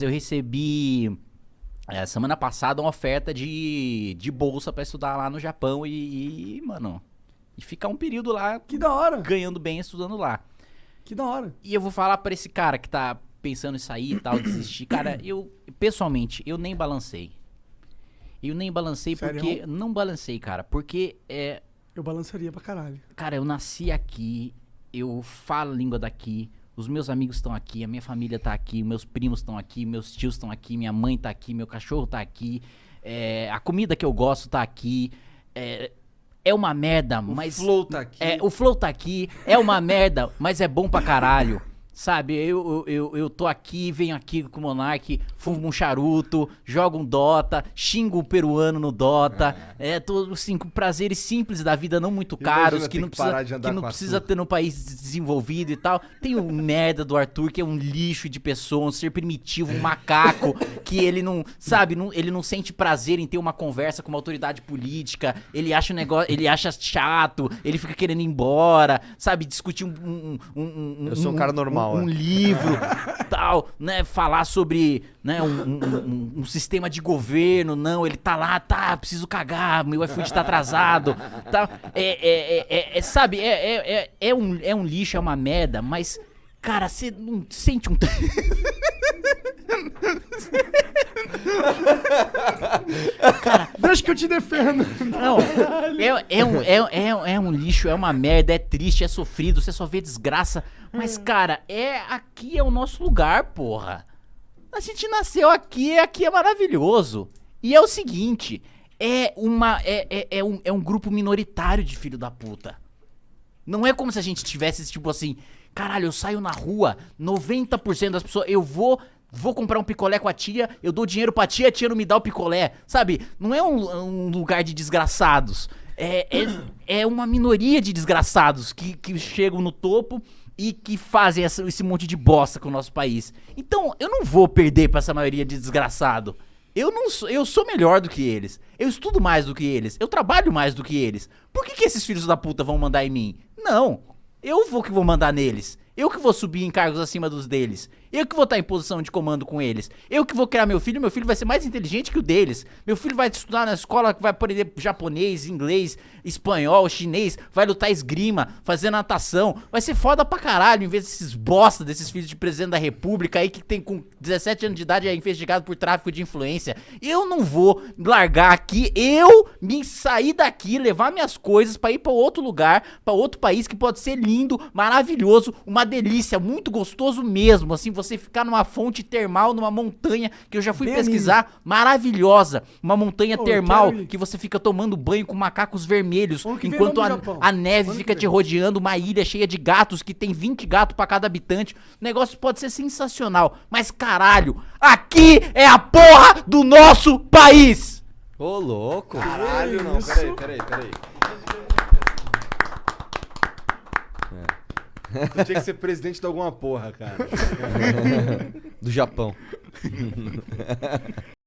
Eu recebi é, semana passada uma oferta de, de bolsa pra estudar lá no Japão e, e, mano, e ficar um período lá Que da hora. ganhando bem estudando lá. Que da hora. E eu vou falar pra esse cara que tá pensando em sair e tal, desistir. Cara, eu, pessoalmente, eu nem balancei. Eu nem balancei Sério? porque. Não balancei, cara. Porque é. Eu balançaria pra caralho. Cara, eu nasci aqui, eu falo a língua daqui, os meus amigos estão aqui, a minha família tá aqui, meus primos estão aqui, meus tios estão aqui, minha mãe tá aqui, meu cachorro tá aqui, é, a comida que eu gosto tá aqui. É, é uma merda, mas. Flow tá aqui. É, o Flow tá aqui, é uma merda, mas é bom pra caralho. Sabe, eu, eu, eu, tô aqui, venho aqui com o Monark, fumo um charuto, jogo um Dota, xingo um peruano no Dota. É, tô, assim, com prazeres simples da vida, não muito caros, que não que precisa, que não precisa ter no país desenvolvido e tal. Tem o merda do Arthur, que é um lixo de pessoa, um ser primitivo, um macaco, que ele não, sabe, não, ele não sente prazer em ter uma conversa com uma autoridade política, ele acha o negócio, ele acha chato, ele fica querendo ir embora, sabe, discutir um... um, um, um Eu sou um cara normal, Um, um é. livro, tal, né, falar sobre, né, um, um- um- sistema de governo, não, ele tá lá, tá, preciso cagar, meu iFood tá atrasado, tá, é, é, é- é- é, sabe, é, é, é, é um, é um lixo, é uma merda, mas, cara, você não sente um... Deixa que eu te defendo. Não, é, é, um, é, é, é um lixo, é uma merda, é triste, é sofrido, você só vê desgraça. Mas, cara, é aqui é o nosso lugar, porra. A gente nasceu aqui, aqui é maravilhoso. E é o seguinte, é uma. É, é, é um, é um grupo minoritário de filho da puta. Não é como se a gente tivesse, tipo assim, caralho, eu saio na rua, 90% das pessoas, eu vou, vou comprar um picolé com a tia, eu dou dinheiro pra tia, a tia não me dá o picolé, sabe? Não é um, um lugar de desgraçados. É, é, é uma minoria de desgraçados que, que chegam no topo e que fazem essa- esse monte de bosta com o nosso país. Então, eu não vou perder pra essa maioria de desgraçado. Eu não sou, eu sou melhor do que eles. Eu estudo mais do que eles. Eu trabalho mais do que eles. Por que, que esses filhos da puta vão mandar em mim? Não. Eu vou que vou mandar neles. Eu que vou subir em cargos acima dos deles. Eu que vou estar em posição de comando com eles. Eu que vou criar meu filho. Meu filho vai ser mais inteligente que o deles. Meu filho vai estudar na escola vai aprender japonês, inglês, espanhol, chinês. Vai lutar esgrima, fazer natação. Vai ser foda pra caralho. Em vez desses bosta, desses filhos de presidente da república aí que tem com 17 anos de idade é investigado por tráfico de influência. Eu não vou largar aqui. Eu me sair daqui, levar minhas coisas pra ir pra outro lugar, pra outro país que pode ser lindo, maravilhoso, uma delícia, muito gostoso mesmo. Assim, você ficar numa fonte termal, numa montanha que eu já fui Bem pesquisar, maravilhosa. Uma montanha eu termal que você fica tomando banho com macacos vermelhos, enquanto a, a neve fica te rodeando uma ilha cheia de gatos que tem 20 gatos pra cada habitante. O negócio pode ser sensacional, mas caralho, aqui é a porra do nosso país! Ô, louco. Caralho, não. Peraí, peraí, peraí. É. Tinha que ser presidente de alguma porra, cara. Do Japão.